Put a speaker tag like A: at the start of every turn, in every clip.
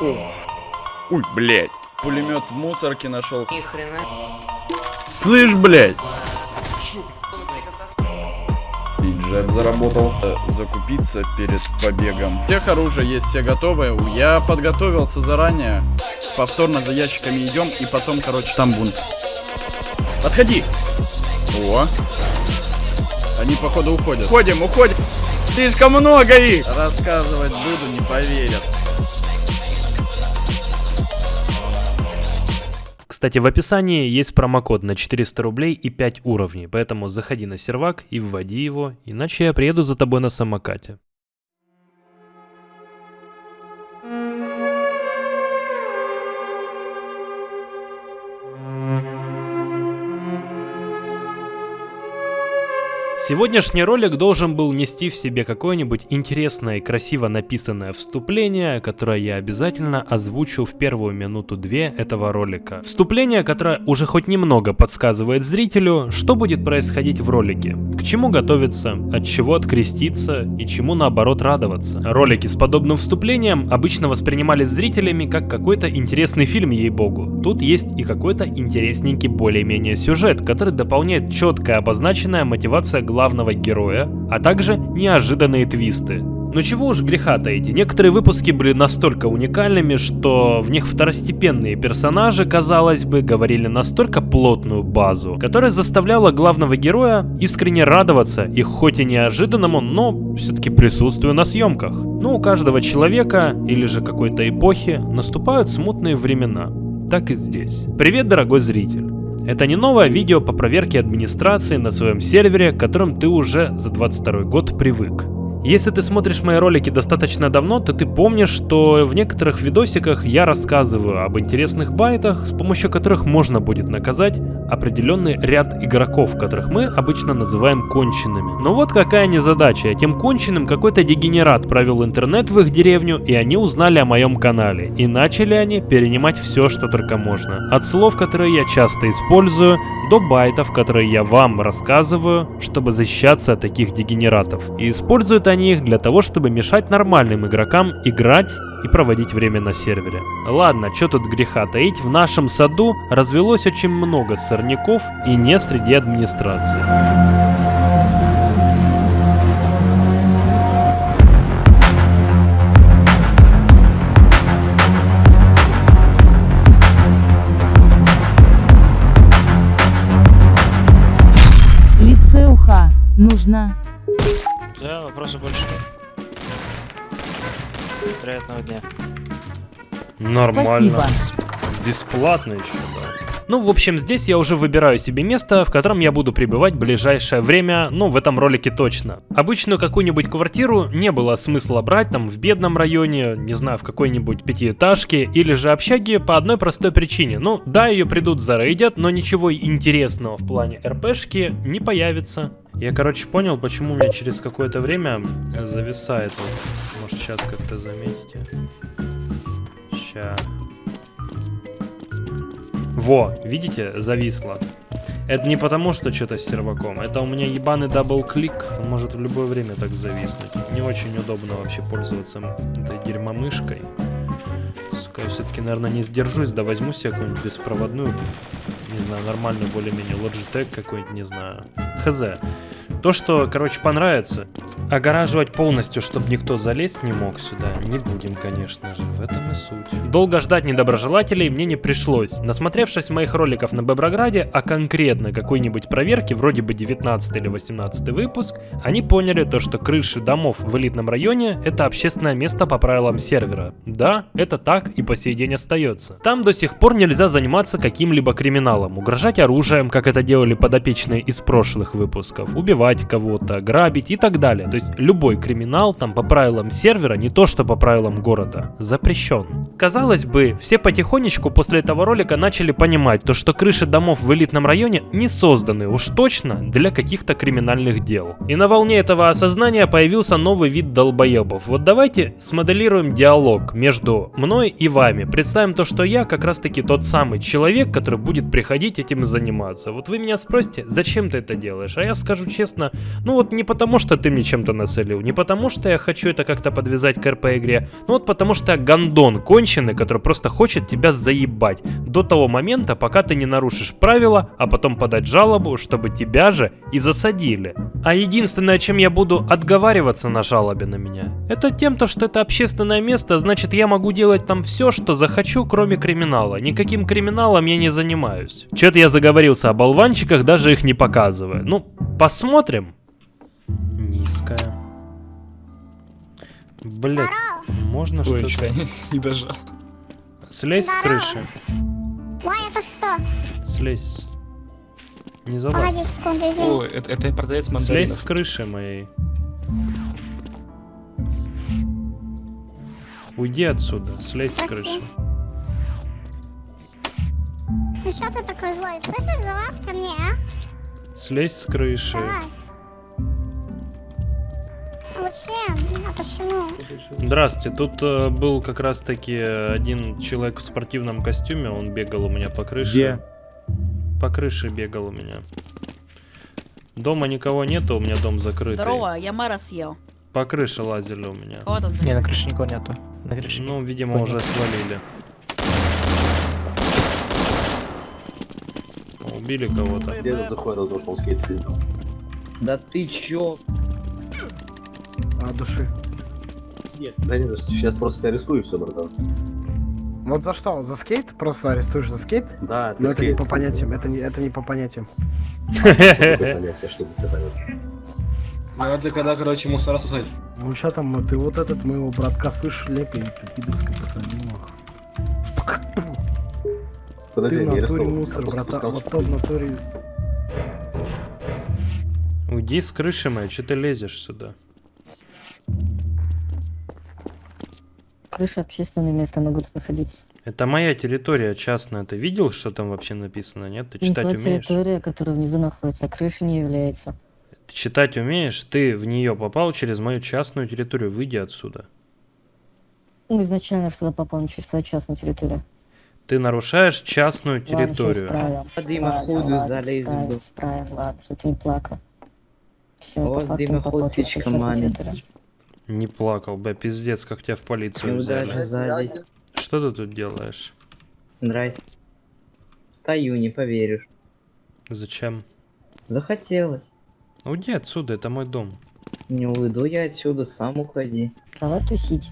A: Ой, блядь. Пулемет в мусорке нашел.
B: Ни хрена.
A: Слышь, блядь. Бюджет заработал. Закупиться перед побегом. Всех оружие есть, все готовы. Я подготовился заранее. Повторно за ящиками идем и потом, короче, там бунт. Подходи. О. Они, походу, уходят. Уходим, уходим. Слишком много их. Рассказывать буду, не поверят.
C: Кстати, в описании есть промокод на 400 рублей и 5 уровней, поэтому заходи на сервак и вводи его, иначе я приеду за тобой на самокате. Сегодняшний ролик должен был нести в себе какое-нибудь интересное и красиво написанное вступление, которое я обязательно озвучу в первую минуту-две этого ролика. Вступление, которое уже хоть немного подсказывает зрителю, что будет происходить в ролике, к чему готовиться, от чего откреститься и чему наоборот радоваться. Ролики с подобным вступлением обычно воспринимались зрителями как какой-то интересный фильм, ей-богу. Тут есть и какой-то интересненький более-менее сюжет, который дополняет четкая обозначенная мотивация главного героя, а также неожиданные твисты. Но чего уж греха таить, некоторые выпуски были настолько уникальными, что в них второстепенные персонажи, казалось бы, говорили настолько плотную базу, которая заставляла главного героя искренне радоваться их хоть и неожиданному, но все-таки присутствию на съемках. Но у каждого человека или же какой-то эпохи наступают смутные времена. Так и здесь. Привет, дорогой зритель. Это не новое видео по проверке администрации на своем сервере, к которым ты уже за 22 год привык. Если ты смотришь мои ролики достаточно давно, то ты помнишь, что в некоторых видосиках я рассказываю об интересных байтах, с помощью которых можно будет наказать определенный ряд игроков, которых мы обычно называем конченными. Но вот какая незадача, этим конченным какой-то дегенерат провел интернет в их деревню, и они узнали о моем канале. И начали они перенимать все, что только можно. От слов, которые я часто использую, до байтов, которые я вам рассказываю, чтобы защищаться от таких дегенератов. И используют они их для того, чтобы мешать нормальным игрокам играть и проводить время на сервере. Ладно, что тут греха таить, в нашем саду развелось очень много сорняков и не среди администрации.
D: Нужна.
E: Да, вопросов больше нет. Приятного дня.
C: Нормально.
D: Спасибо.
C: Бесплатно еще, да. Ну, в общем, здесь я уже выбираю себе место, в котором я буду пребывать в ближайшее время, ну, в этом ролике точно. Обычную какую-нибудь квартиру не было смысла брать там в бедном районе, не знаю, в какой-нибудь пятиэтажке или же общаге по одной простой причине. Ну, да, ее придут зарейдят, но ничего интересного в плане РПшки не появится. Я, короче, понял, почему у меня через какое-то время зависает. Вот. Может, сейчас как-то заметите. Сейчас. Во, видите, зависло. Это не потому, что что-то с серваком. Это у меня ебаный double-click. Он может в любое время так зависнуть. Не очень удобно вообще пользоваться этой дерьмомышкой. Сука, все-таки, наверное, не сдержусь, да возьму себе какую-нибудь беспроводную, не знаю, нормальную более-менее Logitech какой-нибудь, не знаю. Хз. То, что, короче, понравится, огораживать полностью, чтобы никто залезть не мог сюда, не будем, конечно же, в этом и суть. Долго ждать недоброжелателей мне не пришлось. Насмотревшись моих роликов на Беброграде, а конкретно какой-нибудь проверки, вроде бы 19 или 18 выпуск, они поняли то, что крыши домов в элитном районе это общественное место по правилам сервера. Да, это так и по сей день остается. Там до сих пор нельзя заниматься каким-либо криминалом, угрожать оружием, как это делали подопечные из прошлых выпусков, убивать кого-то, грабить и так далее. То есть любой криминал там по правилам сервера, не то что по правилам города, запрещен. Казалось бы, все потихонечку после этого ролика начали понимать то, что крыши домов в элитном районе не созданы уж точно для каких-то криминальных дел. И на волне этого осознания появился новый вид долбоебов. Вот давайте смоделируем диалог между мной и вами. Представим то, что я как раз таки тот самый человек, который будет приходить этим заниматься. Вот вы меня спросите, зачем ты это делаешь? А я скажу честно, честно, ну вот не потому, что ты мне чем-то нацелил, не потому, что я хочу это как-то подвязать к РП-игре, ну вот потому, что я гондон конченый, который просто хочет тебя заебать до того момента, пока ты не нарушишь правила, а потом подать жалобу, чтобы тебя же и засадили. А единственное, чем я буду отговариваться на жалобе на меня, это тем, то, что это общественное место, значит я могу делать там все, что захочу, кроме криминала. Никаким криминалом я не занимаюсь. Че-то я заговорился о болванчиках, даже их не показывая. Ну, посмотрим. Низкая. Блять, можно что-то...
B: не, дожал.
C: Слезь с крыши.
D: Ой, это что?
C: Слезь. Не
D: Погоди
C: залазь.
D: секунду, извини.
B: Ой, это, это продавец
C: Слезь с
B: мандаринов.
C: крыши моей. Уйди отсюда, слезь с
D: Спасибо.
C: крыши.
D: Ну что ты такой злой? Слышишь, залазь ко мне, а?
C: Слезь с крыши.
D: Залазь. Лучше, а почему?
C: Здрасте, тут э, был как раз таки один человек в спортивном костюме, он бегал у меня по крыше.
F: Где?
C: По крыше бегал у меня. Дома никого нету, у меня дом закрытый.
G: Здорово, я мэра съел.
C: По крыше лазили у меня.
G: Кого там
E: Не, на крыше никого нету. На крыше.
C: Ну, видимо,
E: Понял.
C: уже свалили. Убили кого-то.
H: Где этот заходит, потому что он скейт спиздил?
F: Да ты чё?
I: От души.
H: Нет. Да нет, сейчас просто арестую все, братан.
I: Вот за что? За скейт? Просто арестуешь за скейт?
H: Да,
I: Но это не по понятиям, это не, это не по понятиям.
H: Что это
B: когда, короче, мусора сосать.
I: Ну что там, ты вот этот моего братка слышишь, лепи, ты пидорская посадила.
H: Подожди,
I: Ты
H: я
I: в натуре мусор, братан, вот в натуре.
C: Уйди с крыши моей, что ты лезешь сюда?
J: Крыша общественное место могут находиться.
C: Это моя территория частная. Ты видел, что там вообще написано? Нет? Ты читать
J: твоя
C: умеешь?
J: территория, которая внизу находится, а крыша не является.
C: Ты читать умеешь? Ты в нее попал через мою частную территорию. Выйди отсюда.
J: Ну, изначально что-то попало через твою частную территорию.
C: Ты нарушаешь частную
J: Ладно,
C: территорию.
J: исправим.
F: По дымоходу
J: Ладно, ладно,
F: залезем.
J: Исправим, исправим, ладно, что ты не плакал. Все,
F: Вот
J: по частную
F: маленький.
J: территорию.
C: Не плакал, бля, пиздец, как тебя в полицию
F: Неудача
C: взяли. Что ты тут делаешь?
F: Нравится. Стою, не поверишь.
C: Зачем?
F: Захотелось.
C: Уйди отсюда, это мой дом.
F: Не уйду я отсюда, сам уходи.
J: Давай тусить.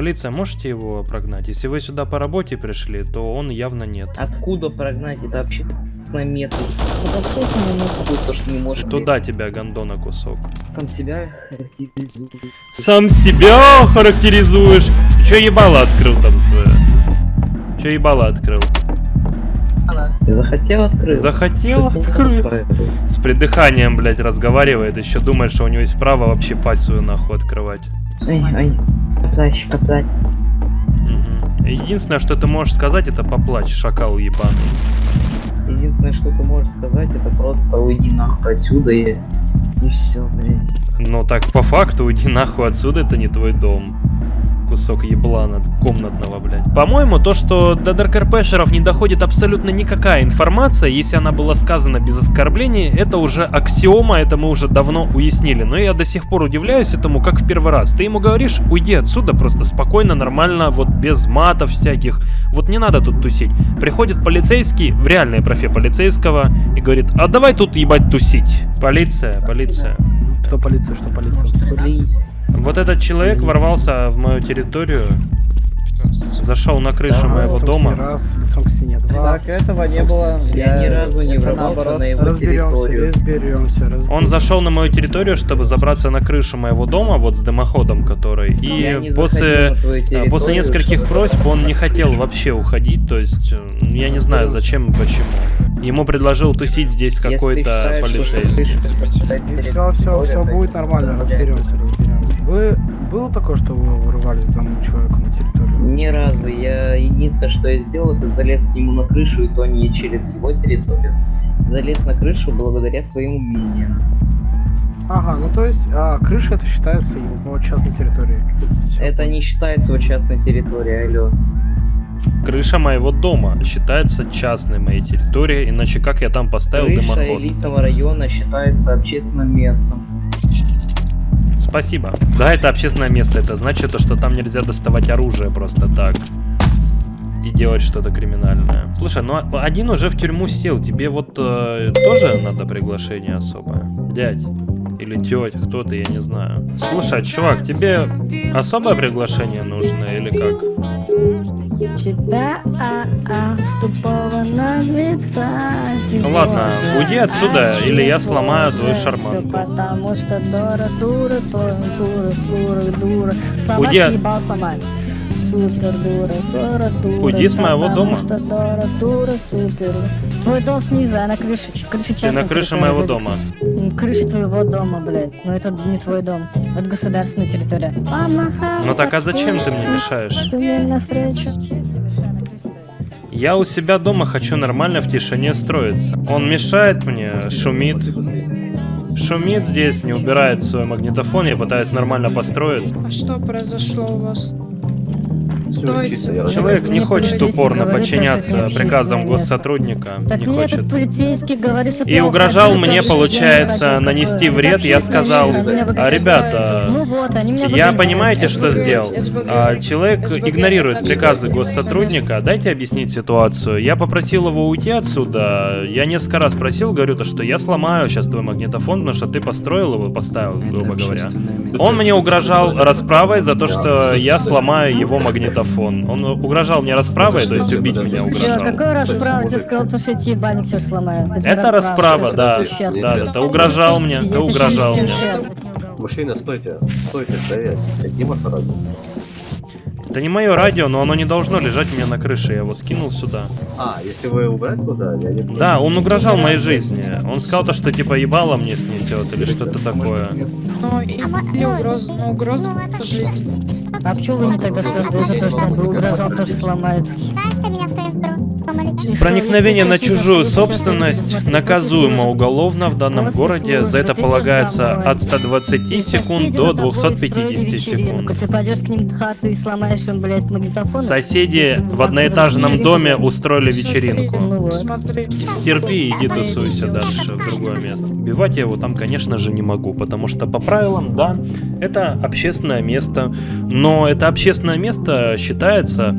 C: Полиция, можете его прогнать? Если вы сюда по работе пришли, то он явно нет.
F: Откуда прогнать? Это общественное место.
J: Это общественное место.
F: Тут то, что не можешь
C: Туда тебя, гондона, кусок.
F: сам себя характеризует.
C: Сам себя характеризуешь. Ты чё ебало открыл там свое? Чё ебало открыл?
F: Захотел открыть?
C: Захотел открыть. С придыханием, блядь, разговаривает. Еще думает, что у него есть право вообще пасть свою нахуй открывать.
F: Ай, ай. Поплачь.
C: Единственное, что ты можешь сказать, это поплачь, шакал ебаный.
F: Единственное, что ты можешь сказать, это просто уйди нахуй отсюда и... И все, блядь.
C: Но так по факту, уйди нахуй отсюда, это не твой дом. Кусок еблана комнатного, блядь. По-моему, то, что до ДРКРПшеров не доходит абсолютно никакая информация, если она была сказана без оскорблений, это уже аксиома, это мы уже давно уяснили. Но я до сих пор удивляюсь этому, как в первый раз. Ты ему говоришь, уйди отсюда просто спокойно, нормально, вот без матов всяких. Вот не надо тут тусить. Приходит полицейский, в реальной профе полицейского, и говорит, а давай тут ебать тусить. Полиция, полиция.
I: Что полиция, что полиция?
F: Блин.
C: Вот этот человек ворвался в мою территорию, зашел на крышу моего
I: Лицом к
C: дома.
I: Раз, лицом к стене два.
K: Так, этого не было.
F: Я ни разу не ворвался на его
I: Разберемся,
F: территорию.
I: разберемся, разберемся.
C: Он зашел на мою территорию, чтобы забраться на крышу моего дома, вот с дымоходом который.
F: Не
C: И после,
F: территорию,
C: после нескольких просьб он не хотел вообще уходить, то есть э, я не знаю зачем и почему. Ему предложил тусить здесь какой-то полицейский.
I: Все, все, все будет нормально, разберемся, разберемся. Вы было такое, что вы вырывались к данному человеку на территорию?
F: Ни разу. Я единственное, что я сделал, это залез к нему на крышу, и то не через его территорию. Залез на крышу благодаря своим умениям.
I: Ага, ну то есть а, крыша это считается его частной территорией. Всё.
F: Это не считается его частной территорией, алло.
C: Крыша моего дома считается частной моей территорией, иначе как я там поставил
F: Крыша
C: дымоход?
F: элитного района считается общественным местом.
C: Спасибо. Да, это общественное место. Это значит, то, что там нельзя доставать оружие просто так. И делать что-то криминальное. Слушай, ну а- один уже в тюрьму сел. Тебе вот э, тоже надо приглашение особое? Дядь. Или тетя, кто ты, я не знаю. Слушай, чувак, тебе особое приглашение нужно или как?
J: Тебя, а, а, в тупого наглеца.
C: Ну ладно, уйди отсюда, или я сломаю твою
J: Все
C: шарманку.
J: потому что дура, дура, то дура, сура, дура. Сама
C: Уйди
J: съебал сама. Супер дура, сора дура.
C: Уйди с моего дома.
J: что дура, дура, супер. Твой дом снизу, а на крыше, крыше
C: Ты
J: частной
C: на крыше моего
J: будет.
C: дома.
J: Крыша твоего дома, блядь. Но это не твой дом. Это государственная территория.
C: Ну так а зачем ты мне мешаешь?
J: Ты мне навстречу.
C: Я у себя дома хочу нормально в тишине строиться. Он мешает мне, шумит. Шумит здесь, не убирает свой магнитофон, я пытаюсь нормально построиться.
G: А что произошло у вас?
H: Я
C: Человек не хочет упорно подчиняться приказам госсотрудника.
J: Так
C: Не
J: мне
C: хочет.
J: этот полицейский говорит, что
C: И угрожал мне, получается, нанести вред. Я сказал, а, ребята,
J: Ну вот, они меня
C: я понимаете, что
G: СБГ,
C: сделал?
G: СБГ.
C: А, человек
G: СБГ,
C: игнорирует приказы госсотрудника. Дайте объяснить ситуацию. Я попросил его уйти отсюда. Я несколько раз просил, говорю, то, что я сломаю сейчас твой магнитофон, потому что ты построил его, поставил, грубо говоря. Он мне угрожал расправой за то, что я сломаю его магнитофон. Он угрожал мне расправой, то есть убить меня
J: Чё,
C: угрожал.
J: какой расправа? Тебе сказал, то, что я тебе ебальник все сломаю.
C: Это расправа, да.
J: ты
C: Да, ты угрожал мне, ты угрожал
J: ты
C: мне.
H: Мужчина, стойте, стойте, стоять. Это Дима Шарагин.
C: Это не мое радио, но оно не должно лежать у меня на крыше. Я его скинул сюда.
H: А, если вы убрать туда, я не
C: Да, он угрожал моей жизни. Он сказал то, что типа ебало мне снесет или что-то такое.
G: Ну, и- или угроза, ну, угроза жизни.
J: А почему вы не тогда что за то, что он угрожал, тоже сломает?
D: Считаешь ты меня своим
C: Проникновение на чужую собственность наказуемо уголовно в данном городе. За это полагается от 120
J: службы,
C: секунд до
J: над тобой
C: 250
J: устроили вечеринку,
C: секунд. Соседи в одноэтажном доме устроили вечеринку.
J: Ну.
C: Стерпи и иди тусуйся дальше в другое место. Убивать я его там, конечно же, не могу, потому что по правилам, да, это общественное место, но это общественное место считается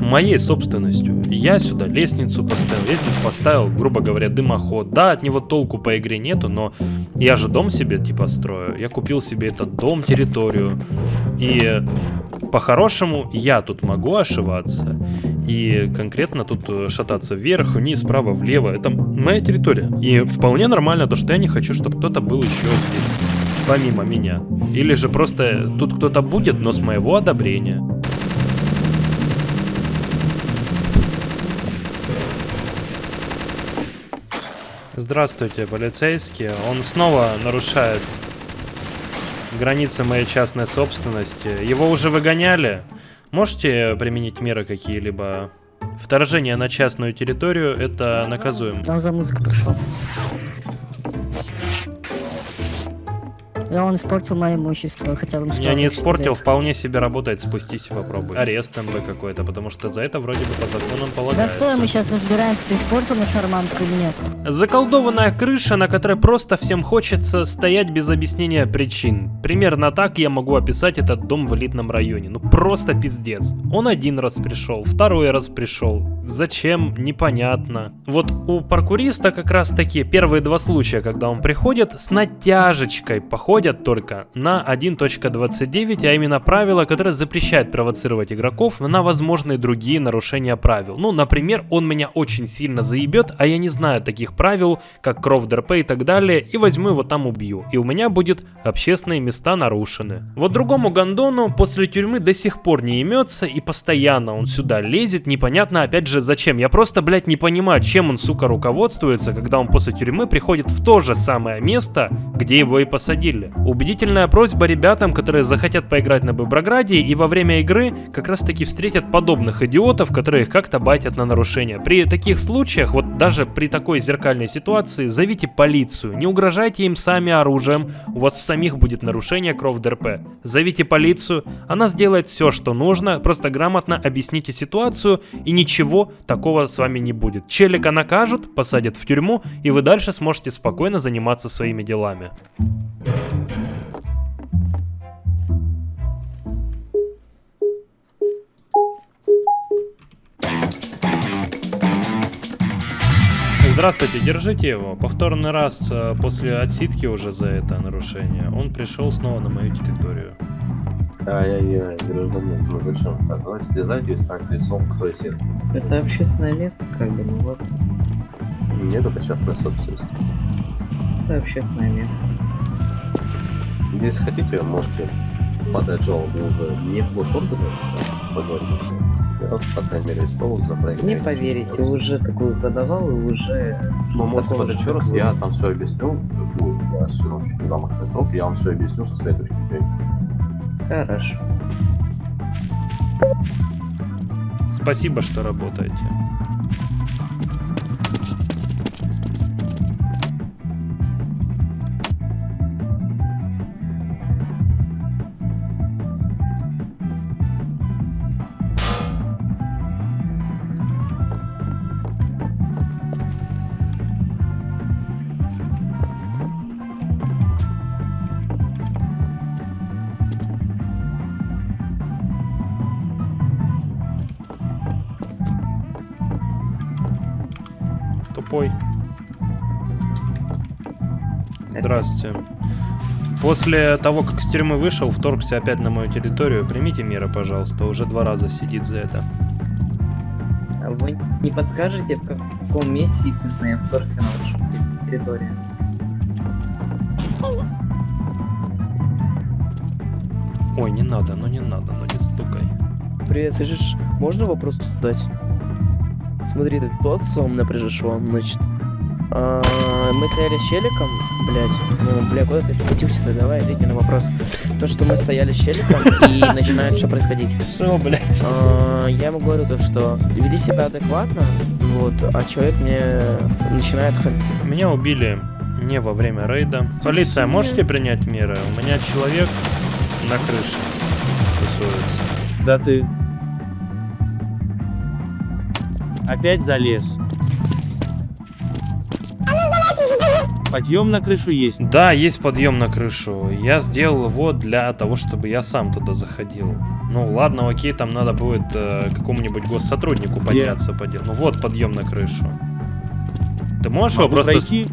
C: моей собственностью. Я сюда лестницу поставил, я здесь поставил, грубо говоря, дымоход. Да, от него толку по игре нету, но я же дом себе типа строю. Я купил себе этот дом, территорию. И по-хорошему я тут могу ошиваться. И конкретно тут э, шататься вверх, вниз, справа, влево. Это моя территория. И вполне нормально то, что я не хочу, чтобы кто-то был еще здесь. Помимо меня. Или же просто тут кто-то будет, но с моего одобрения. Здравствуйте, полицейские. Он снова нарушает границы моей частной собственности. Его уже выгоняли. Можете применить меры какие-либо? Вторжение на частную территорию это наказуемо.
J: Он за музыку пришел. И он испортил мое имущество, хотя бы что
C: Я не испортил, вполне себе работает, спустись и попробуй. Арест МВ какой-то, потому что за это вроде бы по законам
J: Да
C: полагается.
J: стой, мы сейчас разбираемся, ты испортил на шарманку или нет.
C: Заколдованная крыша, на которой просто всем хочется стоять без объяснения причин. Примерно так я могу описать этот дом в элитном районе. Ну просто пиздец. Он один раз пришел, второй раз пришел. Зачем? Непонятно. Вот у паркуриста как раз таки первые два случая, когда он приходит, с натяжечкой походят только на 1.29, а именно правило, которое запрещает провоцировать игроков на возможные другие нарушения правил. Ну, например, он меня очень сильно заебет, а я не знаю таких правил, как кров ДРП и так далее, и возьму его там убью. И у меня будет общественные места нарушены. Вот другому гандону после тюрьмы до сих пор не имется, и постоянно он сюда лезет, непонятно опять же зачем. Я просто, блядь, не понимаю, чем он, сука, руководствуется, когда он после тюрьмы приходит в то же самое место, где его и посадили. Убедительная просьба ребятам, которые захотят поиграть на Боброграде и во время игры как раз таки встретят подобных идиотов, которые их как-то байтят на нарушения. При таких случаях, вот Даже при такой зеркальной ситуации зовите полицию, не угрожайте им сами оружием, у вас в самих будет нарушение кров ДРП. Зовите полицию, она сделает все, что нужно, просто грамотно объясните ситуацию и ничего такого с вами не будет. Челика накажут, посадят в тюрьму и вы дальше сможете спокойно заниматься своими делами. Здравствуйте, держите его. Повторный раз э, после отсидки уже за это нарушение. Он пришел снова на мою территорию.
H: Ай-яй-яй, гражданин, ну зачем так? Давай слезайте и стать лицом к крысе.
F: Это общественное место, как бы, ну вот.
H: Нет, это частная собственность.
F: Это общественное место.
H: Если хотите, можете подать жалобу уже не в госорганы, а поговорить. Я вас, по крайней мере, исполнил за проект.
F: Не поверите, уже такую подавал и уже...
H: Ну,
F: такого
H: подать еще раз, я там все объясню. Я сжимаю чуть грамотный срок, я вам все объясню со своей точки зрения.
F: Хорошо.
C: Спасибо, что работаете. Здравствуйте. После того, как из тюрьмы вышел, вторгся опять на мою территорию. Примите меры, пожалуйста. Уже два раза сидит за это.
F: А вы не подскажете, в каком месте именно я вторгся на вашу территорию?
C: Ой, не надо, ну не надо, ну не стукай.
E: Привет, слышишь, можно вопрос задать? Смотри, ты тот сом напряжешь он, значит. А, мы стояли с челиком, блять, ну, бля, куда ты катился-то, давай, ответь мне на вопрос. То, что мы стояли с челиком и начинает что происходить.
C: Что, блядь?
E: А, я ему говорю то, что веди себя адекватно, вот, а человек мне начинает ха-
C: Меня убили не во время рейда. Полиция, можете принять меры? У меня человек на крыше тусуется.
K: Да ты... Опять залез. Подъем на крышу есть.
C: Да, есть подъем на крышу. Я сделал его для того, чтобы я сам туда заходил. Ну ладно, окей, там надо будет э, какому-нибудь госсотруднику подняться по делу. Ну вот подъем на крышу. Ты можешь его
K: Могу
C: просто... с-
K: пройти?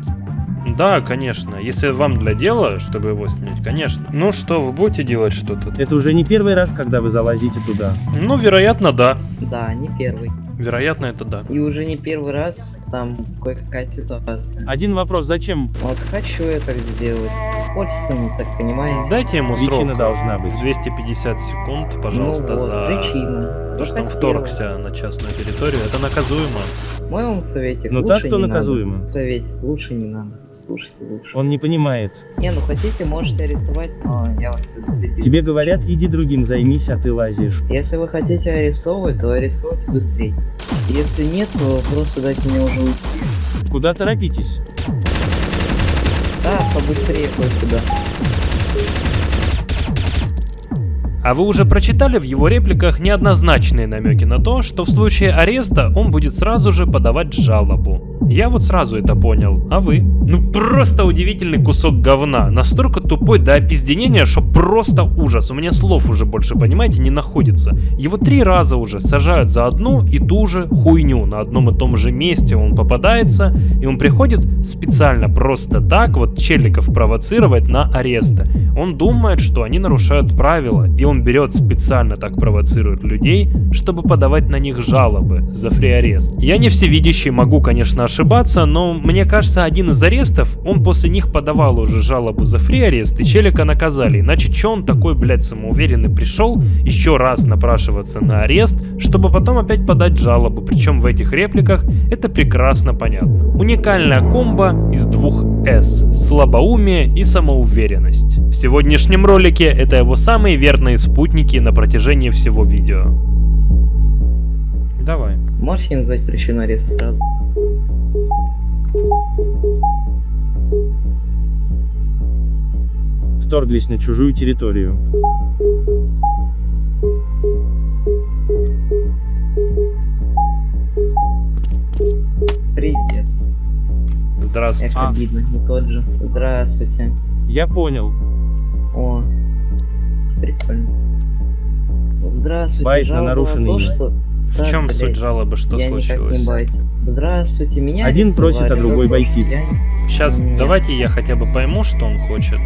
C: Да, конечно. Если вам для дела, чтобы его снять, конечно. Ну что, вы будете делать что-то?
K: Это уже не первый раз, когда вы залазите туда.
C: Ну, вероятно, да.
F: Да, не первый.
C: Вероятно, это да.
F: И уже не первый раз там кое-какая ситуация.
K: Один вопрос, зачем?
F: Вот хочу я так сделать. Хочется мне так, понимаете?
C: Дайте ему срок.
K: Причина должна быть.
C: 250 секунд, пожалуйста,
F: ну вот,
C: за
F: причина.
C: то, что он вторгся на частную территорию. Это наказуемо.
F: В моем совете
K: Ну
F: лучше
K: так то
F: не
K: наказуемо.
F: Надо. Совете лучше не надо. Слушайте лучше.
K: Он не понимает.
F: Не, ну хотите, можете арестовать, но я вас предупредил.
K: Тебе говорят, иди другим займись, а ты лазишь.
F: Если вы хотите арестовывать, то арестуйте быстрее. Если нет, то просто дайте мне уже уйти.
K: Куда торопитесь?
F: Да, побыстрее хоть куда.
C: А вы уже прочитали в его репликах неоднозначные намеки на то, что в случае ареста он будет сразу же подавать жалобу. Я вот сразу это понял, а вы? Ну просто удивительный кусок говна, настолько тупой до опизденения, что просто ужас. У меня слов уже больше, понимаете, не находится. Его три раза уже сажают за одну и ту же хуйню. На одном и том же месте он попадается, и он приходит специально просто так вот челиков провоцировать на аресты. Он думает, что они нарушают правила, и он берет специально так провоцирует людей, чтобы подавать на них жалобы за фри-арест. Я не всевидящий, могу, конечно, ошибаться, но мне кажется, один из арестов, он после них подавал уже жалобу за фри-арест, и челика наказали. Иначе че он такой, блядь, самоуверенный пришел еще раз напрашиваться на арест, чтобы потом опять подать жалобу. Причем в этих репликах это прекрасно понятно. Уникальная комбо из двух S. Слабоумие и самоуверенность. В сегодняшнем ролике это его самые верные спутники на протяжении всего видео. Давай.
F: Можете назвать причину ареста сразу?
K: Вторглись на чужую территорию.
F: Привет.
C: Здравствуйте.
F: Эх, обидно, а. не тот же. Здравствуйте.
K: Я понял.
F: О, прикольно. Здравствуйте.
K: Байт на нарушенный.
F: То, что...
C: В чем
F: блядь,
C: суть жалобы? Что
F: я никак
C: случилось?
F: не байтил. Здравствуйте, меня
K: Один просит, а другой байтит.
F: Я-
C: Сейчас
F: Нет.
C: давайте я хотя бы пойму, что он хочет.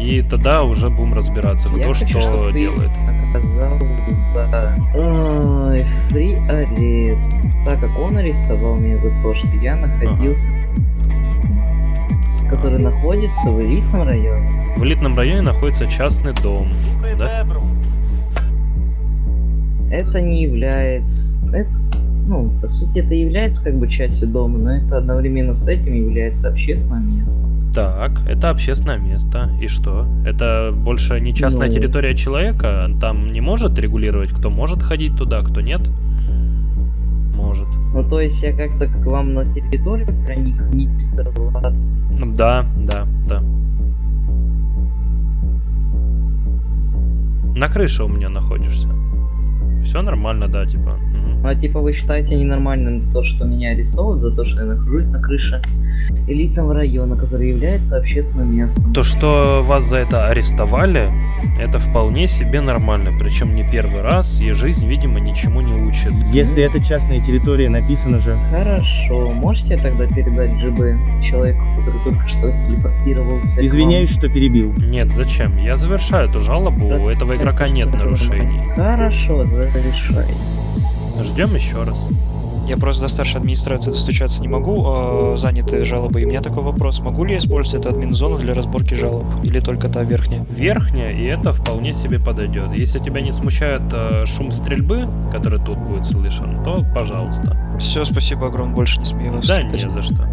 C: И тогда уже будем разбираться,
F: Я
C: кто
F: хочу,
C: что
F: ты
C: делает.
F: наказал за Ой, фри арест. Так как он арестовал меня за то, что я находился... Который находится в элитном районе.
C: В элитном районе находится частный дом. Да?
F: Это не является... это- ну, по сути, это является как бы частью дома, но это одновременно с этим является общественным местом.
C: Так, это общественное место. И что? Это больше не частная
F: Ну.
C: территория человека? Там не может регулировать, кто может ходить туда, кто нет? Может.
F: Ну, то есть я как-то к вам на территорию проник, мистер Влад.
C: Да, да, да. На крыше у меня находишься. Все нормально, да, типа.
F: Ну, а типа вы считаете ненормальным то, что меня арестовывают за то, что я нахожусь на крыше элитного района, который является общественным местом?
C: То, что вас за это арестовали, это вполне себе нормально. Причем не первый раз, и жизнь, видимо, ничему не учит.
K: Если это частная территория, написано же.
F: Хорошо, можете тогда передать ЖБ человеку, который только что телепортировался?
K: Извиняюсь, что перебил.
C: Нет, зачем? Я завершаю эту жалобу, у этого игрока нет нарушений.
F: Хорошо, завершай.
C: Ждем еще раз.
L: Я просто до старшей администрации достучаться не могу, а заняты жалобы. И у меня такой вопрос, могу ли я использовать эту админ-зону для разборки жалоб? Или только та верхняя?
C: Верхняя, и это вполне себе подойдет. Если тебя не смущает э, шум стрельбы, который тут будет слышен, то пожалуйста.
L: Все, спасибо огромное, больше не смею вас
C: Да,
L: отвлекать.
C: не за что.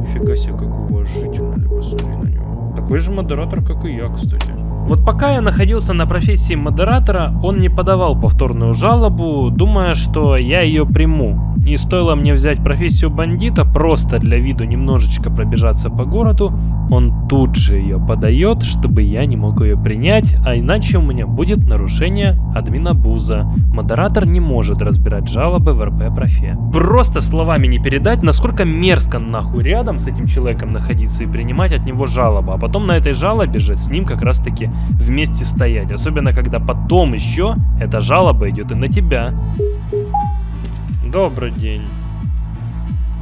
C: Нифига себе, как уважительно, посмотри на него. Такой же модератор, как и я, кстати. Вот пока я находился на профессии модератора, он не подавал повторную жалобу, думая, что я ее приму. И стоило мне взять профессию бандита, просто для виду немножечко пробежаться по городу, он тут же ее подает, чтобы я не мог ее принять, а иначе у меня будет нарушение админа Буза. Модератор не может разбирать жалобы в РП профе. Просто словами не передать, насколько мерзко нахуй рядом с этим человеком находиться и принимать от него жалобу, а потом на этой жалобе же с ним как раз таки вместе стоять. Особенно когда потом еще эта жалоба идет и на тебя. Добрый день.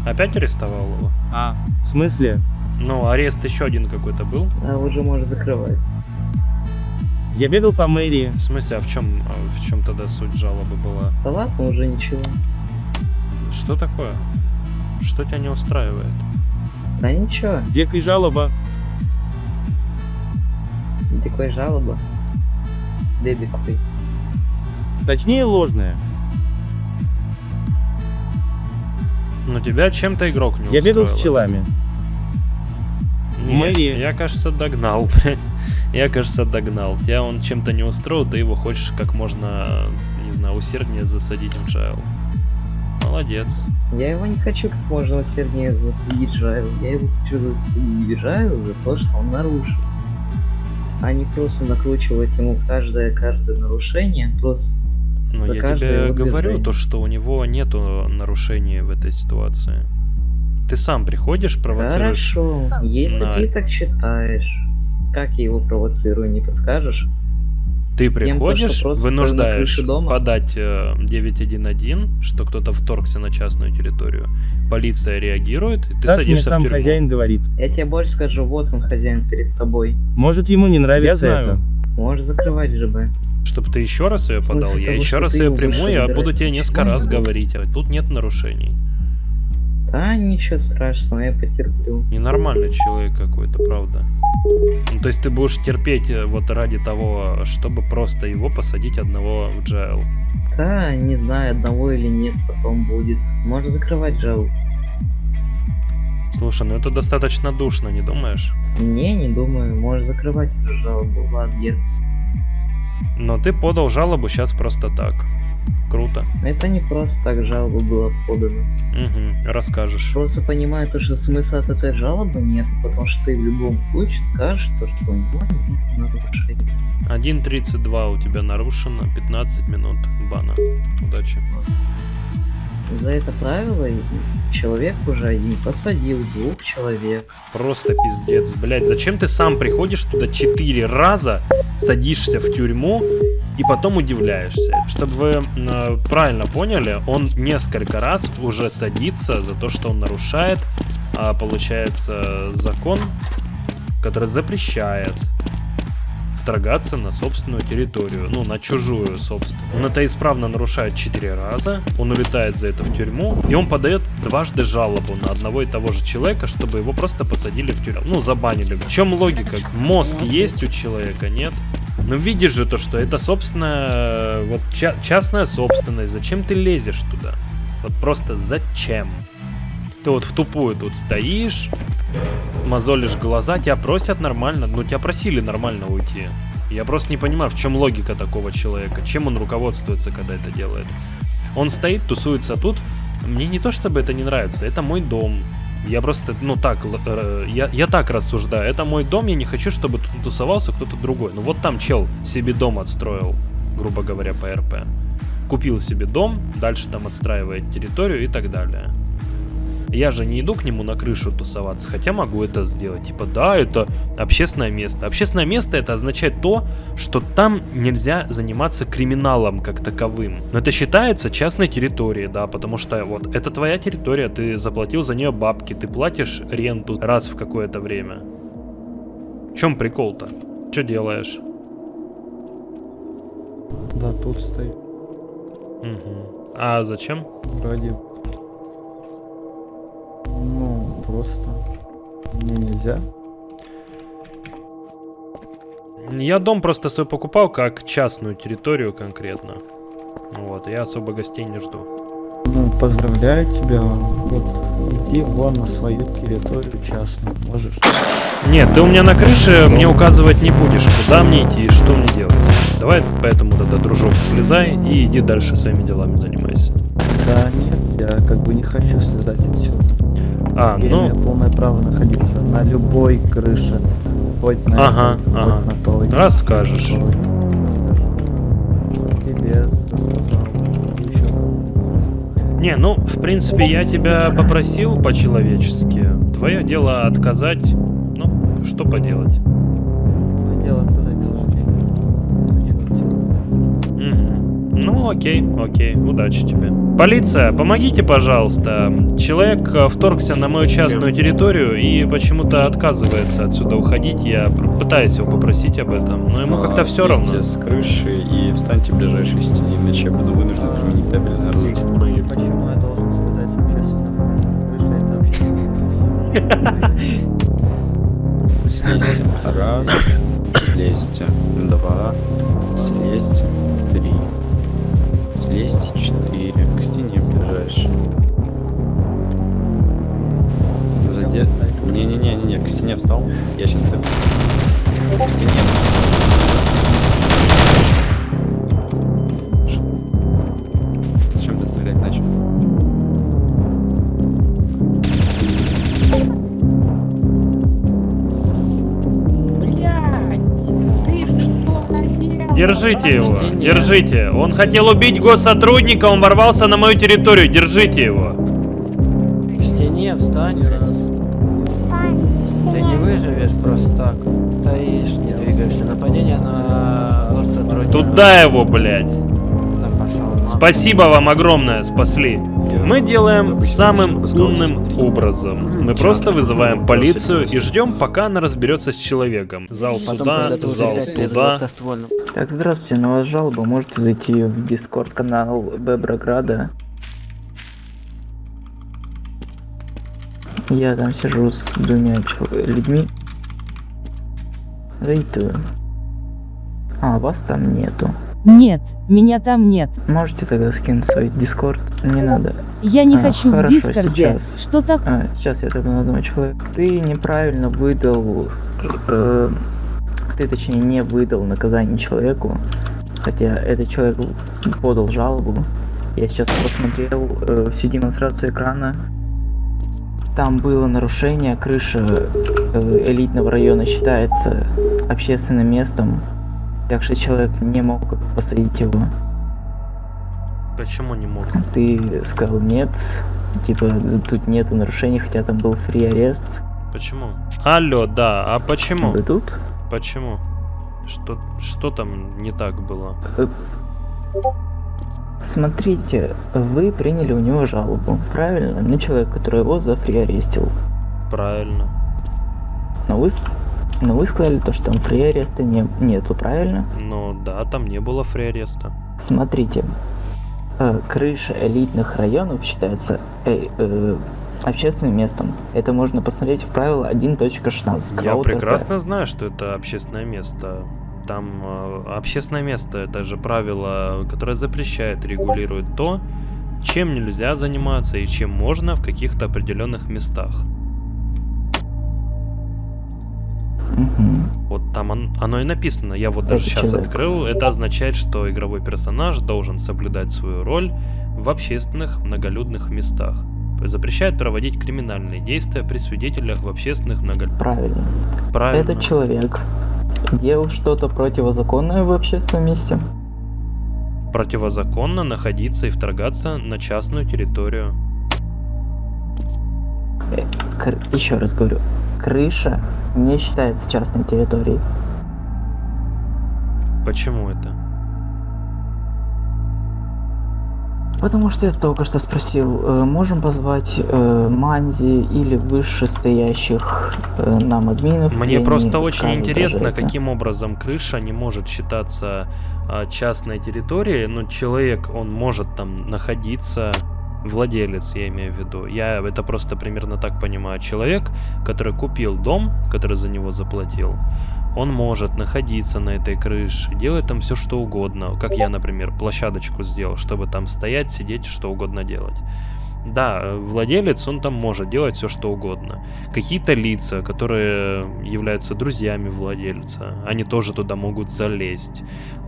C: Опять арестовал его?
K: А. В смысле?
C: Ну, арест еще один какой-то был.
F: А уже можешь закрывать.
K: Я бегал по мэрии.
C: В смысле, а в чем, а в чем тогда суть жалобы была?
F: Да ладно, уже ничего.
C: Что такое? Что тебя не устраивает?
F: Да ничего,
K: Дикая жалоба.
F: такой жалоба. Дебикой.
K: Точнее, ложная.
C: Ну тебя чем-то игрок не
K: Я бегал с челами.
C: Не,
K: мэрии.
C: Я, кажется, догнал, блядь. Я, кажется, догнал. Тебя он чем-то не устроил, ты его хочешь как можно, не знаю, усерднее засадить в джайл. Молодец.
F: Я его не хочу как можно усерднее засадить Жайл. Я его хочу засадить Жайл за то, что он нарушил. А не просто накручивать ему каждое каждое нарушение. Просто
C: Но
F: за
C: я тебе говорю то, что у него нету нарушений в этой ситуации. Ты сам приходишь, провоцируешь.
F: Хорошо, если
C: на-
F: ты так считаешь, как я его провоцирую, не подскажешь?
C: Ты
F: Тем,
C: приходишь,
F: на
C: вынуждаешь
F: дома?
C: подать э, 911, что кто-то вторгся на частную территорию. Полиция реагирует, и ты
K: Так мне
C: садишься
K: сам
C: в тюрьму.
K: хозяин говорит.
F: Я тебе больше скажу, вот он хозяин перед тобой.
K: Может ему не нравится Я знаю. это.
F: Можешь закрывать ЖБ.
C: Чтобы ты еще раз ее подал, я
F: того,
C: еще раз ее приму, я буду тебе несколько раз говорить, а тут нет нарушений.
F: Да, ничего страшного, я потерплю.
C: Ненормальный человек какой-то, правда. Ну, то есть ты будешь терпеть э, вот ради того, чтобы просто его посадить одного в джайл.
F: Да, не знаю, одного или нет, потом будет. Можешь закрывать жалобу.
C: Слушай, ну это достаточно душно, не думаешь?
F: Не, не думаю, можешь закрывать эту жалобу, ладно, я...
C: Но ты подал жалобу сейчас просто так. Круто.
F: Это не просто так жалоба была подана.
C: Угу, расскажешь.
F: Просто понимаю то, что смысла от этой жалобы нет, потому что ты в любом случае скажешь то, что у него нет нарушений.
C: 1.32 у тебя нарушено, 15 минут бана. Удачи.
F: За это правило человек уже и посадил двух человек.
C: Просто пиздец, блять, зачем ты сам приходишь туда четыре раза, садишься в тюрьму и потом удивляешься? Чтобы вы э, правильно поняли, он несколько раз уже садится за то, что он нарушает, а, получается, закон, который запрещает вторгаться на собственную территорию, ну, на чужую, собственно. Он это исправно нарушает четыре раза, он улетает за это в тюрьму, и он подает дважды жалобу на одного и того же человека, чтобы его просто посадили в тюрьму, ну, забанили. В чем логика? Мозг есть у человека, нет? Ну, видишь же то, что это, собственно, вот ча частная собственность, зачем ты лезешь туда? Вот просто зачем? Ты вот в тупую тут стоишь, мозолишь глаза, тебя просят нормально, ну тебя просили нормально уйти. Я просто не понимаю, в чем логика такого человека, чем он руководствуется, когда это делает. Он стоит, тусуется тут, мне не то чтобы это не нравится, это мой дом. Я просто, ну так, э, я, я так рассуждаю, это мой дом, я не хочу, чтобы тут тусовался кто-то другой. Ну вот там чел себе дом отстроил, грубо говоря, по РП. Купил себе дом, дальше там отстраивает территорию и так далее. Я же не иду к нему на крышу тусоваться, хотя могу это сделать. Типа, да, это общественное место. Общественное место это означает то, что там нельзя заниматься криминалом как таковым. Но это считается частной территорией, да, потому что вот это твоя территория, ты заплатил за нее бабки, ты платишь ренту раз в какое-то время. В чем прикол-то? Что делаешь?
M: Да, тут стоит.
C: Угу. А зачем?
M: Ради ну, просто мне нельзя.
C: Я дом просто свой покупал как частную территорию конкретно. Вот, я особо гостей не жду.
M: Ну, поздравляю тебя. Вот, иди вон на свою территорию частную, можешь.
C: Нет, ты у меня на крыше мне указывать не будешь, куда мне идти и что мне делать. Давай поэтому тогда, дружок, слезай и иди дальше своими делами занимайся.
M: Да, нет, я как бы не хочу слезать отсюда.
C: А,
M: я
C: ну...
M: имею полное право находиться на любой крыше. Хоть на
C: ага,
M: этой,
C: ага.
M: хоть на той.
C: Расскажешь.
M: Тебе
C: Не, ну, в принципе, я тебя попросил по-человечески. Твое дело отказать. Ну, что поделать? Ну, окей, окей, удачи тебе. Полиция, помогите, пожалуйста. Человек э, вторгся на мою частную территорию и почему-то отказывается отсюда уходить. Я пытаюсь его попросить об этом, но ему как-то все равно.
N: с крыши и встаньте в ближайшей стене, иначе я буду вынужден применить табельное оружие.
M: Почему я должен слезать с общественного места? Крыша это
N: Слезьте. Раз. Слезьте. Два. Слезьте. Три. Слезьте. Четыре. К стене ближайшей. Заде... Не-не-не-не, к стене встал. Я сейчас так. К стене.
C: Держите его, держите. Он хотел убить госсотрудника, он ворвался на мою территорию. Держите его.
O: К стене встань раз. Ты не выживешь просто так. Стоишь, не двигаешься. Нападение на госсотрудника.
C: Туда его, блядь. Спасибо вам огромное, спасли. Мы делаем самым умным образом. Мы просто вызываем полицию и ждем, пока она разберется с человеком. Зал туда, зал туда.
F: Так, здравствуйте, на вас жалоба. Можете зайти в дискорд канал Беброграда. Я там сижу с двумя людьми. Зайду. А, вас там нету.
P: Нет, меня там нет.
F: Можете тогда скинуть свой дискорд? Не надо.
P: Я не
F: А,
P: хочу в
F: хорошо,
P: Дискорде.
F: сейчас.
P: Что так?
F: А, сейчас я только на одного человека. Ты неправильно выдал... э, ты, точнее, не выдал наказание человеку,
Q: хотя этот человек подал жалобу. Я сейчас посмотрел э, всю демонстрацию экрана. Там было нарушение, крыша э, элитного района считается общественным местом, так что человек не мог посадить его.
C: Почему не мог?
Q: Ты сказал нет, типа тут нету нарушений, хотя там был фри арест.
C: Почему? Алло, да, а почему?
Q: Вы тут?
C: Почему? Что, что там не так было?
Q: Э, Смотрите, вы приняли у него жалобу, правильно? На человека, который его зафриарестил.
C: Правильно.
Q: Но вы, но вы сказали то, что там фриареста не, нету, правильно?
C: Ну да, там не было фриареста.
Q: Смотрите, э, крыша элитных районов считается э, э, общественным местом. Это можно посмотреть в правило 1.16.
C: Я прекрасно знаю, что это общественное место. Там э, общественное место, это же правило, которое запрещает, регулирует то, чем нельзя заниматься и чем можно в каких-то определенных местах.
Q: Угу.
C: Вот там он, оно и написано. Я вот даже
Q: Это
C: сейчас
Q: человек.
C: открыл. Это означает, что игровой персонаж должен соблюдать свою роль в общественных многолюдных местах. Запрещает проводить криминальные действия при свидетелях в общественных многолюдных...
Q: Правильно.
C: Правильно.
Q: Этот человек делал что-то противозаконное в общественном месте?
C: Противозаконно находиться и вторгаться на частную территорию.
Q: Э, Еще раз говорю, крыша не считается частной территорией.
C: Почему это?
Q: Потому что я только что спросил, э, можем позвать э, Манзи или вышестоящих э, нам админов?
C: Мне просто очень интересно, каким образом крыша не может считаться а, частной территорией, но человек, он может там находиться, владелец, я имею в виду. Я это просто примерно так понимаю. Человек, который купил дом, который за него заплатил, он может находиться на этой крыше, делать там все что угодно. Как я, например, площадочку сделал, чтобы там стоять, сидеть, что угодно делать. Да, владелец, он там может делать все что угодно. Какие-то лица, которые являются друзьями владельца, они тоже туда могут залезть.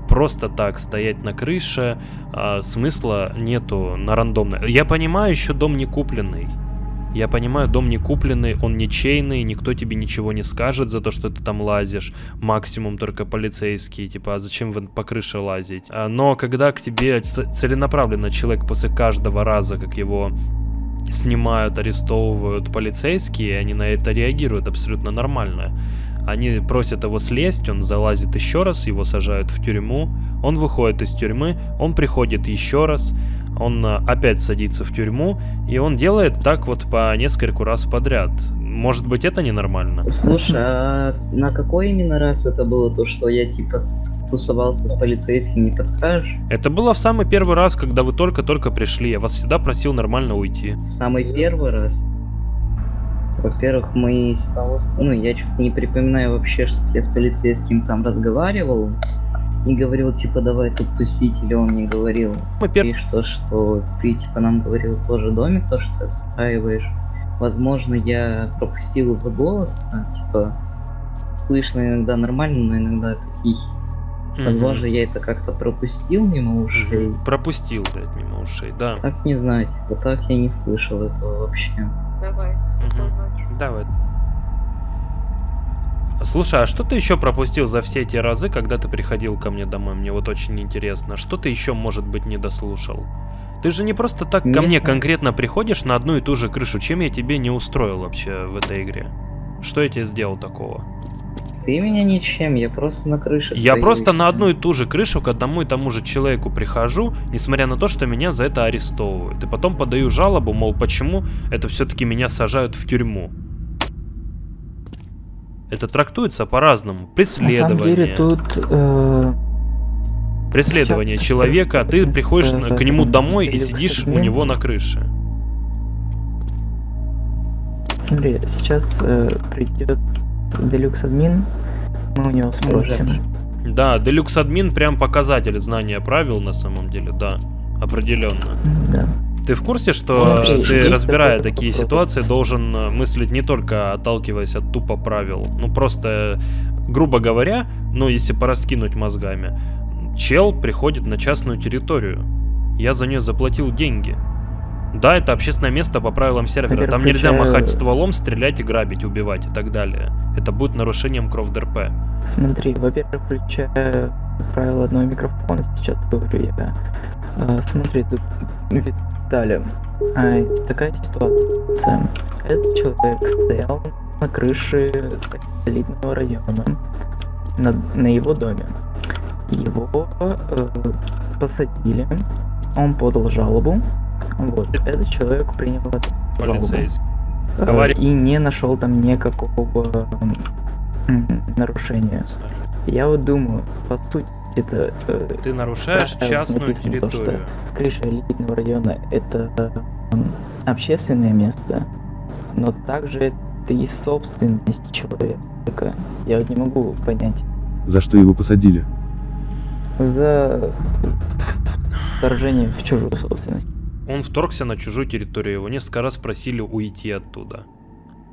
C: Просто так стоять на крыше а, смысла нету на рандомной. Я понимаю, еще дом не купленный. Я понимаю, дом не купленный, он ничейный, никто тебе ничего не скажет за то, что ты там лазишь. Максимум только полицейские, типа, а зачем вы по крыше лазить? А, Но когда к тебе целенаправленно человек после каждого раза, как его снимают, арестовывают полицейские, они на это реагируют абсолютно нормально. Они просят его слезть, он залазит еще раз, его сажают в тюрьму, он выходит из тюрьмы, он приходит еще раз, он а, опять садится в тюрьму, и он делает так вот по нескольку раз подряд. Может быть, это ненормально?
F: Слушай, а на какой именно раз это было то, что я типа тусовался с полицейским, не подскажешь?
C: Это было в самый первый раз, когда вы только-только пришли. Я вас всегда просил нормально уйти.
F: В самый первый раз? Во-первых, мы... с- Ну, я что-то не припоминаю вообще, что я с полицейским там разговаривал. И говорил, типа, давай тут тусить, или он не говорил. И что, что ты, типа, нам говорил тоже домик, то, что ты отстаиваешь. Возможно, я пропустил из-за голоса, типа, слышно иногда нормально, но иногда это тихий.
C: Мгм.
F: Возможно, я это как-то пропустил мимо ушей.
C: Пропустил, блядь, мимо ушей, да.
F: Так не знаю, типа, так я не слышал этого вообще.
G: Давай.
C: Давай. Слушай, а что ты еще пропустил за все эти разы, когда ты приходил ко мне домой? Мне вот очень интересно. Что ты еще, может быть, не дослушал? Ты же не просто так ко
F: Не
C: мне
F: знаю.
C: конкретно приходишь на одну и ту же крышу. Чем я тебе не устроил вообще в этой игре? Что я тебе сделал такого?
F: Ты меня ничем, я просто на крыше
C: Я
F: стою,
C: просто на одну и ту же крышу к одному и тому же человеку прихожу, несмотря на то, что меня за это арестовывают. И потом подаю жалобу, мол, почему это все-таки меня сажают в тюрьму. Это трактуется по-разному.
Q: На
C: Преследование.
Q: самом деле тут... э,
C: Преследование
Q: сейчас
C: человека, а ты приходишь на- к нему домой и сидишь у него на крыше.
Q: Смотри, сейчас э, придет Делюкс админ, мы у него спросим.
C: Да, Deluxe админ прям показатель знания правил на самом деле, да, определенно.
Q: Да.
C: Ты в курсе, что
Q: Смотри,
C: ты, разбирая такие ситуации, должен э, мыслить не только отталкиваясь от тупо правил, ну просто, грубо говоря, ну если пораскинуть мозгами, чел приходит на частную территорию. Я за нее заплатил деньги. Да, это общественное место по правилам сервера. Там нельзя махать стволом, стрелять и грабить, убивать и так далее. Это будет нарушением КровДРП.
Q: Смотри, во-первых, включая правило одного микрофона, сейчас говорю я. А, смотри, тут, Виталя, а, такая ситуация. Этот человек стоял на крыше элитного района, на, на его доме. Его э, посадили, он подал жалобу. Вот, этот человек принял.
C: Полицейский.
Q: Э,
C: Говори.
Q: И не нашел там никакого нарушения. Я вот думаю, по сути, это... э,
C: Ты нарушаешь частную
Q: написано то, что
C: территорию.
Q: крыша элитного района это общественное место, но также это и собственность человека. Я вот не могу понять.
R: За что его посадили?
Q: За вторжение в чужую собственность.
C: Он вторгся на чужую территорию, его несколько раз просили уйти оттуда.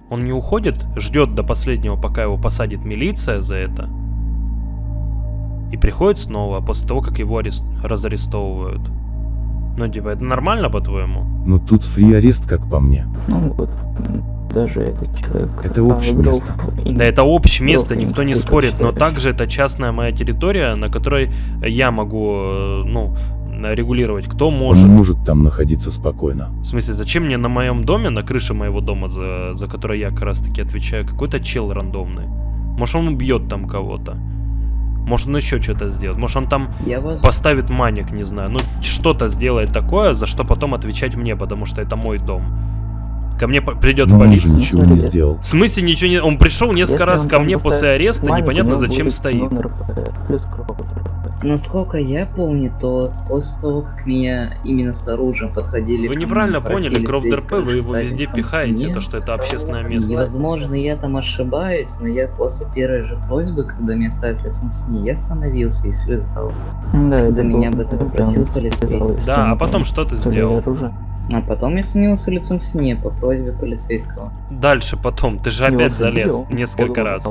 C: Он не уходит, ждет до последнего, пока его посадит милиция за это. И приходит снова, после того, как его арест... разарестовывают. Ну, типа, это нормально, по-твоему?
R: Но тут фри-арест, как по мне.
Q: Ну вот, даже этот человек...
R: Это общее
Q: а,
R: место.
C: Да это общее место, никто не спорит, но также это частная моя территория, на которой я могу, э, ну, регулировать, кто
R: Он
C: может.
R: может там находиться спокойно.
C: В смысле, зачем мне на моем доме, на крыше моего дома, за, за который я как раз таки отвечаю, какой-то чел рандомный? Может он убьет там кого-то? Может он еще что-то сделает? Может он там
F: Я вас...
C: поставит маник, не знаю. Ну, что-то сделает такое, за что потом отвечать мне, потому что это мой дом. Ко мне придет
R: Но он же
C: полиция.
R: ничего не сделал.
C: В смысле ничего не... Он пришел несколько
Q: Если
C: раз ко мне после ареста, непонятно зачем стоит.
Q: номер, э, плюс кровь.
F: Насколько я помню, то после того, как меня именно с оружием подходили...
C: Вы неправильно поняли,
F: слезть,
C: ДРП, вы его везде пихаете,
F: мне.
C: то что это общественное место.
F: Возможно, я там ошибаюсь, но я после первой же просьбы, когда меня ставят лицом с ней, я остановился и слезал.
Q: Да,
F: когда
Q: это
F: меня
Q: был-
F: об этом попросил полицейский.
C: Да, а потом что ты сделал?
Q: оружие.
F: А потом я становился лицом с ней по просьбе полицейского.
C: Дальше потом, ты же опять залез несколько раз.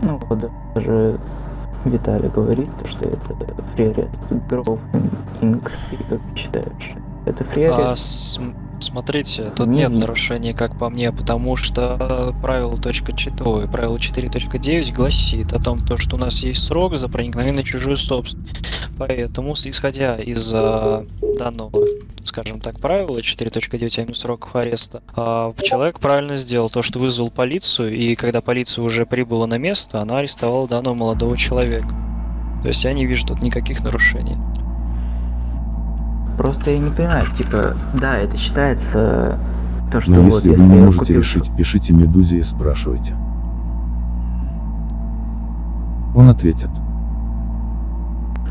Q: Ну даже Виталий говорит, то, что это фриарест. Гров Инк, ты как считаешь? Это
L: А,
Q: фриарест?
L: См- смотрите, тут
Q: Не
L: нет
Q: видно.
L: нарушений, как по мне, потому что правило точка чит- ой, правило 4.9 гласит о том, то, что у нас есть срок за проникновение чужую собственность. Поэтому, исходя из а, данного, скажем так, правила 4.9, а именно сроков ареста, а, человек правильно сделал то, что вызвал полицию, и когда полиция уже прибыла на место, она арестовала данного молодого человека. То есть я не вижу тут никаких нарушений.
Q: Просто я не понимаю, типа, да, это считается то, что
R: Но
Q: вот,
R: если вы не можете
Q: купил
R: решить, пишите Медузе и спрашивайте. Он ответит.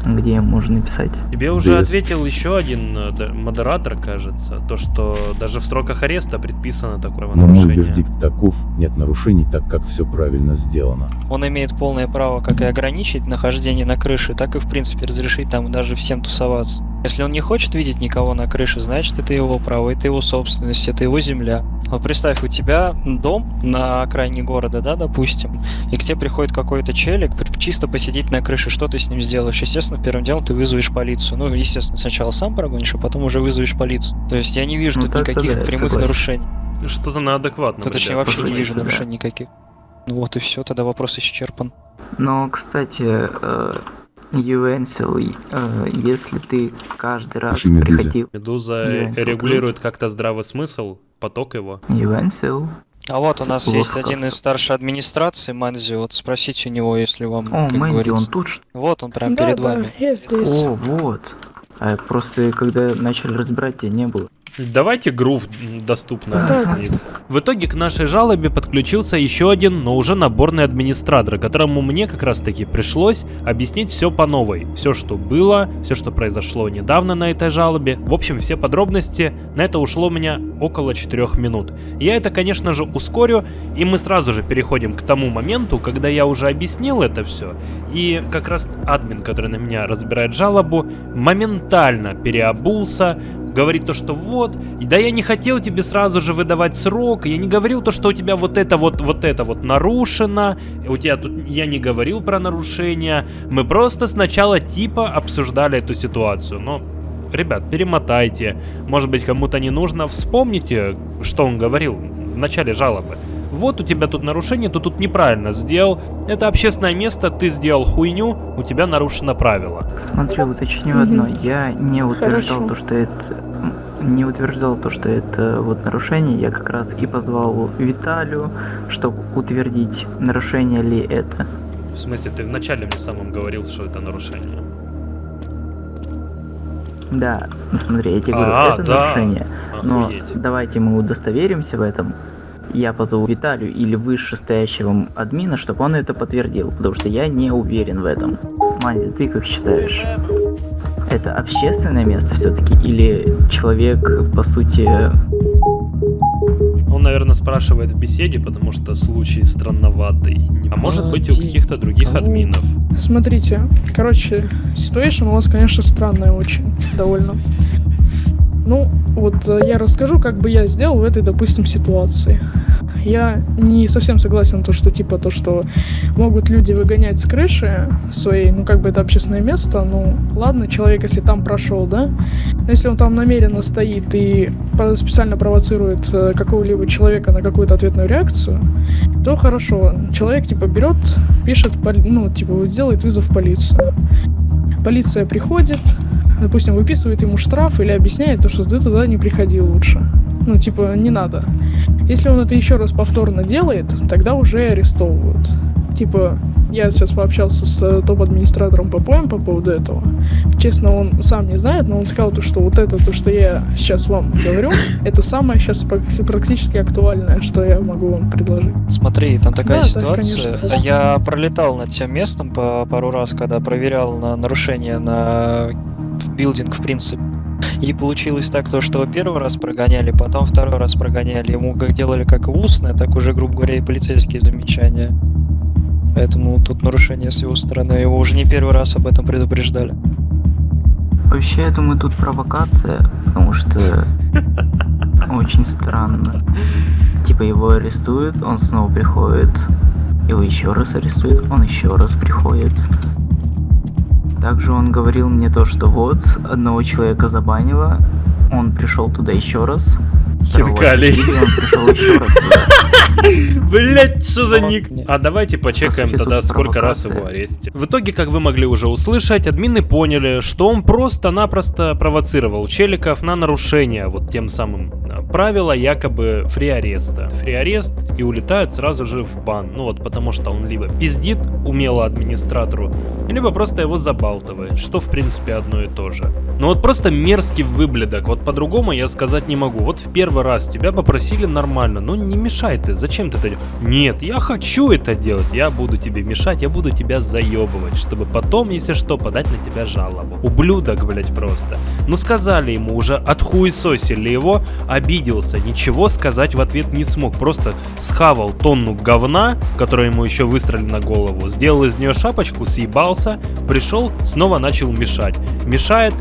Q: Где можно написать.
C: Тебе уже ответил еще один э, модератор, кажется, то, что даже в сроках ареста предписано такое
R: Но мой
C: нарушение.
R: вердикт таков, нет нарушений, так как все правильно сделано.
L: Он имеет полное право как и ограничить нахождение на крыше, так и в принципе разрешить там даже всем тусоваться. Если он не хочет видеть никого на крыше, значит это его право, это его собственность, это его земля. Вот представь, у тебя дом на окраине города, да, допустим, и к тебе приходит какой-то челик чисто посидеть на крыше, что ты с ним сделаешь? Естественно, первым делом ты вызовешь полицию. Ну, естественно, сначала сам прогонишь, а потом уже вызовешь полицию. То есть я не вижу
Q: Ну,
L: тут никаких
Q: да,
L: прямых
Q: согласен.
L: нарушений.
C: Что-то на адекватном,
L: Ну, точнее, вообще не вижу
Q: да.
L: нарушений никаких. Ну вот и все, тогда вопрос исчерпан.
Q: Но, кстати, э, Юэнсел, э, если ты каждый раз
R: Медузе.
Q: приходил...
C: Медуза
Q: Юэнсел,
C: регулирует как-то здравый смысл, поток его.
Q: Юэнсел?
L: А вот у нас
Q: Плохо
L: есть один из старшей администрации, Манзи, вот спросите у него, если вам,
Q: О,
L: как
Q: Мэнди, он
L: говорится.
Q: тут что
L: Вот он прям
G: Да,
L: перед
G: да,
L: вами.
G: я здесь.
Q: О, вот. А просто когда начали разбирать, тебя не было.
C: Давайте грув доступно объяснит. В итоге к нашей жалобе подключился еще один, но уже наборный администратор, которому мне как раз таки пришлось объяснить все по новой. Все, что было, все, что произошло недавно на этой жалобе. В общем, все подробности. На это ушло у меня около 4 минут. Я это, конечно же, ускорю, и мы сразу же переходим к тому моменту, когда я уже объяснил это все. И как раз админ, который на меня разбирает жалобу, моментально переобулся, говорит то, что вот, да я не хотел тебе сразу же выдавать срок, я не говорил то, что у тебя вот это вот, вот это вот нарушено, у тебя тут, я не говорил про нарушения, мы просто сначала типа обсуждали эту ситуацию, но ребят, перемотайте. Может быть, кому-то не нужно. Вспомните, что он говорил в начале жалобы. Вот у тебя тут нарушение, ты тут неправильно сделал. Это общественное место, ты сделал хуйню, у тебя нарушено правило.
Q: Смотри, уточню одно. Я не утверждал
G: Хорошо.
Q: то, что это не утверждал то, что это вот нарушение. Я как раз и позвал Виталию, чтобы утвердить, нарушение ли это.
C: В смысле, ты вначале мне самым говорил, что это нарушение.
Q: Да, смотри, я тебе говорю,
C: А,
Q: это
C: да.
Q: нарушение. Но
C: Охуеть.
Q: давайте мы удостоверимся в этом. Я позову Виталию или вышестоящего админа, чтобы он это подтвердил, потому что я не уверен в этом. Мази, ты как считаешь? Это общественное место все-таки или человек, по сути,
C: Он, наверное, спрашивает в беседе, потому что случай странноватый. А может быть у каких-то других админов.
G: Смотрите, короче, ситуация у вас, конечно, странная очень, довольно. Ну, вот э, я расскажу, как бы я сделал в этой, допустим, ситуации. Я не совсем согласен, то, что типа то, что могут люди выгонять с крыши своей, ну как бы это общественное место, ну ладно, человек, если там прошел, да, но если он там намеренно стоит и специально провоцирует э, какого-либо человека на какую-то ответную реакцию, то хорошо, человек типа берет, пишет, ну типа вот делает вызов в полицию. Полиция приходит, допустим, выписывает ему штраф или объясняет то, что ты туда не приходил лучше. Ну, типа, не надо. Если он это еще раз повторно делает, тогда уже арестовывают. Типа, я сейчас пообщался с э, топ-администратором ППМ по поводу этого. Честно, он сам не знает, но он сказал, то, что вот это, то, что я сейчас вам говорю, это самое сейчас прак- практически актуальное, что я могу вам предложить.
L: Смотри, там такая
G: Да, да,
L: ситуация.
G: конечно.
L: Я пролетал над тем местом по пару раз, когда проверял на нарушение на билдинг, в принципе. И получилось так, то, что первый раз прогоняли, потом второй раз прогоняли. Ему как делали как устное, так уже, грубо говоря, и полицейские замечания. Поэтому тут нарушение с его стороны. Его уже не первый раз об этом предупреждали.
Q: Вообще, я думаю, тут провокация, потому что очень странно. Типа его арестуют, он снова приходит, его еще раз арестуют, он еще раз приходит. Также он говорил мне то, что вот, одного человека забанило, он пришел туда еще раз.
C: Хинкали. Блять, что за ник? А давайте почекаем тогда, сколько раз его арестили. В итоге, как вы могли уже услышать, админы поняли, что он просто-напросто провоцировал челиков на нарушение вот тем самым а, правила якобы фри-ареста. Фри-арест и улетают сразу же в бан. Ну вот потому что он либо пиздит умело администратору, либо просто его забалтывает, что в принципе одно и то же. Ну вот просто мерзкий выблядок, вот по-другому я сказать не могу. Вот в первый раз тебя попросили нормально, ну не мешай ты, зачем ты это делаешь? Нет, я хочу это делать, я буду тебе мешать, я буду тебя заебывать, чтобы потом, если что, подать на тебя жалобу. Ублюдок, блять, просто. Ну сказали ему уже, отхуесосили его, обиделся, ничего сказать в ответ не смог, просто схавал тонну говна, которая ему еще выстрелили на голову, сделал из нее шапочку, съебался, пришел, снова начал мешать. Мешает,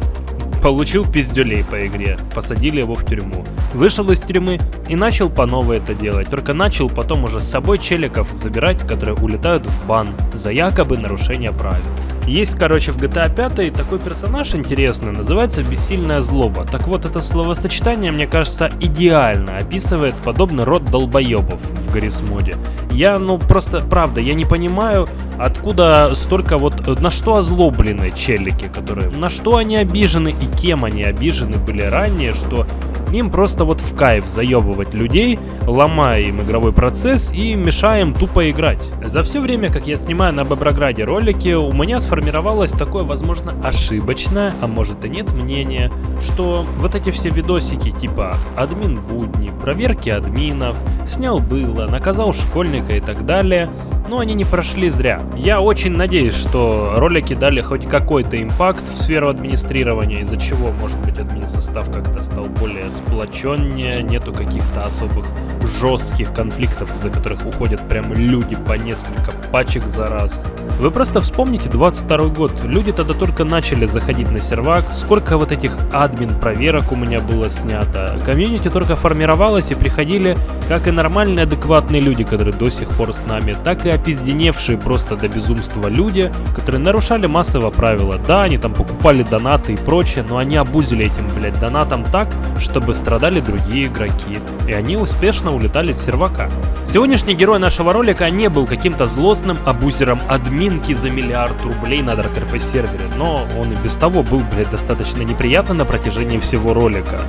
C: получил пиздюлей по игре, посадили его в тюрьму. Вышел из тюрьмы и начал по новой это делать, только начал потом уже с собой челиков забирать, которые улетают в бан за якобы нарушение правил. Есть, короче, в GTA 5 такой персонаж интересный, называется «Бессильная злоба». Так вот, это словосочетание, мне кажется, идеально описывает подобный род долбоебов в Гаррисмоде. Я, ну, просто, правда, я не понимаю, откуда столько вот, э, на что озлоблены челики, которые, на что они обижены и кем они обижены были ранее, что им просто вот в кайф заебывать людей, ломая им игровой процесс и мешая им тупо играть. За все время, как я снимаю на Боброграде ролики, у меня сформировалось такое, возможно, ошибочное, а может и нет, мнение, что вот эти все видосики типа админ будни, проверки админов, снял было, наказал школьника и так далее, но они не прошли зря. Я очень надеюсь, что ролики дали хоть какой-то импакт в сферу администрирования, из-за чего, может быть, админ состав как-то стал более сплоченнее, нету каких-то особых жестких конфликтов, из-за которых уходят прям люди по несколько пачек за раз. Вы просто вспомните 22 год, люди тогда только начали заходить на сервак, сколько вот этих админ проверок у меня было снято, комьюнити только формировалось и приходили как и нормальные адекватные люди, которые до сих пор с нами, так и опизденевшие просто до безумства люди, которые нарушали массово правила. Да, они там покупали донаты и прочее, но они обузили этим, блядь, донатом так, чтобы страдали другие игроки. И они успешно улетали с сервака. Сегодняшний герой нашего ролика не был каким-то злостным абузером админки за миллиард рублей на Dark сервере, но он и без того был, блядь, достаточно неприятно на протяжении всего ролика.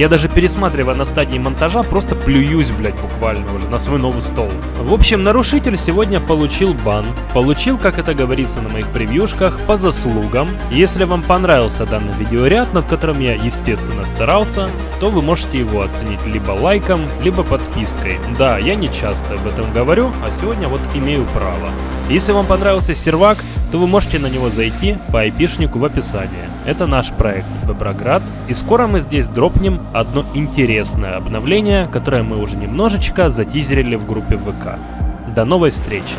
C: Я даже пересматривая на стадии монтажа, просто плююсь, блядь, буквально уже на свой новый стол. В общем, нарушитель сегодня получил бан. Получил, как это говорится на моих превьюшках, по заслугам. Если вам понравился данный видеоряд, над которым я, естественно, старался, то вы можете его оценить либо лайком, либо подпиской. Да, я не часто об этом говорю, а сегодня вот имею право. Если вам понравился сервак, то вы можете на него зайти по айпишнику в описании. Это наш проект Боброград, и скоро мы здесь дропнем одно интересное обновление, которое мы уже немножечко затизерили в группе ВК. До новой встречи!